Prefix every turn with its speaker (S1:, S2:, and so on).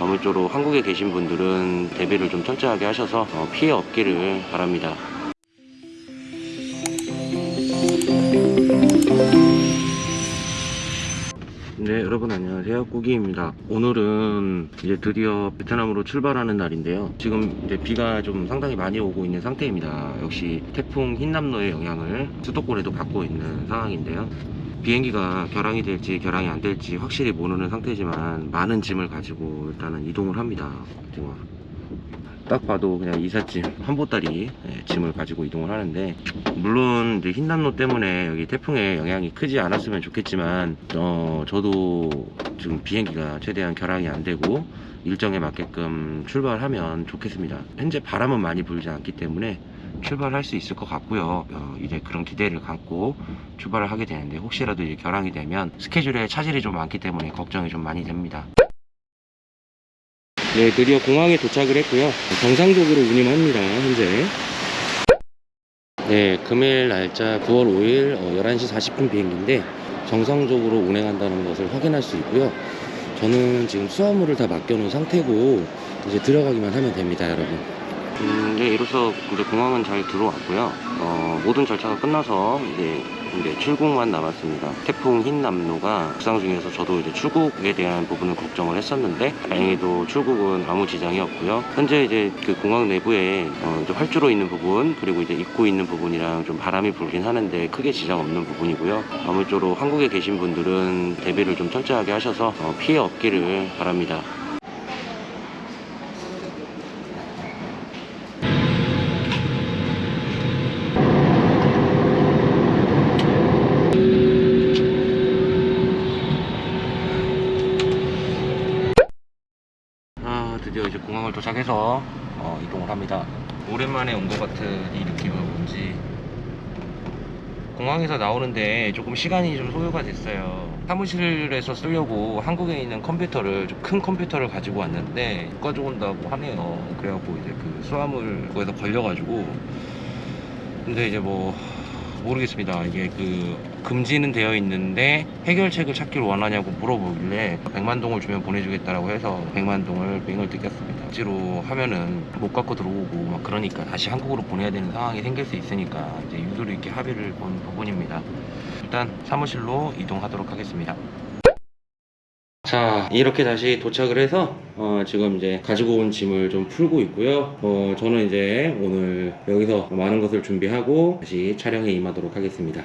S1: 아무쪼록 한국에 계신 분들은 대비를 좀 철저하게 하셔서 어, 피해 없기를 바랍니다. 네 여러분 안녕하세요. 꾸기입니다. 오늘은 이제 드디어 베트남으로 출발하는 날인데요. 지금 이제 비가 좀 상당히 많이 오고 있는 상태입니다. 역시 태풍 흰남노의 영향을 수도권에도 받고 있는 상황인데요. 비행기가 결항이 될지 결항이 안 될지 확실히 모르는 상태지만 많은 짐을 가지고 일단은 이동을 합니다. 지금 딱 봐도 그냥 이삿짐 한 보따리 예, 짐을 가지고 이동을 하는데 물론 이제 흰남노 때문에 여기 태풍의 영향이 크지 않았으면 좋겠지만 어 저도 지금 비행기가 최대한 결항이 안 되고 일정에 맞게끔 출발하면 좋겠습니다. 현재 바람은 많이 불지 않기 때문에 출발할 수 있을 것 같고요. 어, 이제 그런 기대를 갖고 출발을 하게 되는데 혹시라도 이제 결항이 되면 스케줄에 차질이 좀 많기 때문에 걱정이 좀 많이 됩니다 네, 드디어 공항에 도착을 했고요. 정상적으로 운임합니다, 현재. 네, 금일 날짜 9월 5일 어, 11시 40분 비행기인데 정상적으로 운행한다는 것을 확인할 수 있고요. 저는 지금 수화물을 다 맡겨놓은 상태고 이제 들어가기만 하면 됩니다, 여러분. 음, 네, 이로써 이제 공항은 잘 들어왔고요. 어, 모든 절차가 끝나서 이제, 이제 출국만 남았습니다. 태풍 흰남노가 북상 중에서 저도 이제 출국에 대한 부분을 걱정을 했었는데 다행히도 출국은 아무 지장이 없고요. 현재 이제 그 공항 내부에 어, 이제 활주로 있는 부분 그리고 이제 입구 있는 부분이랑 좀 바람이 불긴 하는데 크게 지장 없는 부분이고요. 아무쪼록 한국에 계신 분들은 대비를 좀 철저하게 하셔서 어, 피해 없기를 바랍니다. 아 드디어 이제 공항을 도착해서 어, 이동을 합니다. 오랜만에 온 것 같은 이 느낌은 뭔지. 공항에서 나오는데 조금 시간이 좀 소요가 됐어요. 사무실에서 쓰려고 한국에 있는 컴퓨터를 좀 큰 컴퓨터를 가지고 왔는데 가지고 온다고 하네요. 그래갖고 이제 그 수화물 거에서 걸려가지고. 근데 이제 뭐 모르겠습니다. 이게 그 금지는 되어 있는데 해결책을 찾기를 원하냐고 물어보길래 100만 동을 주면 보내주겠다라고 해서 100만 동을 뱅을 뜯겼습니다. 억지로 하면은 못 갖고 들어오고 막 그러니까 다시 한국으로 보내야 되는 상황이 생길 수 있으니까 이제 유도리 있게 합의를 본 부분입니다. 일단 사무실로 이동하도록 하겠습니다. 자 이렇게 다시 도착을 해서 어, 지금 이제 가지고 온 짐을 좀 풀고 있고요 어, 저는 이제 오늘 여기서 많은 것을 준비하고 다시 촬영에 임하도록 하겠습니다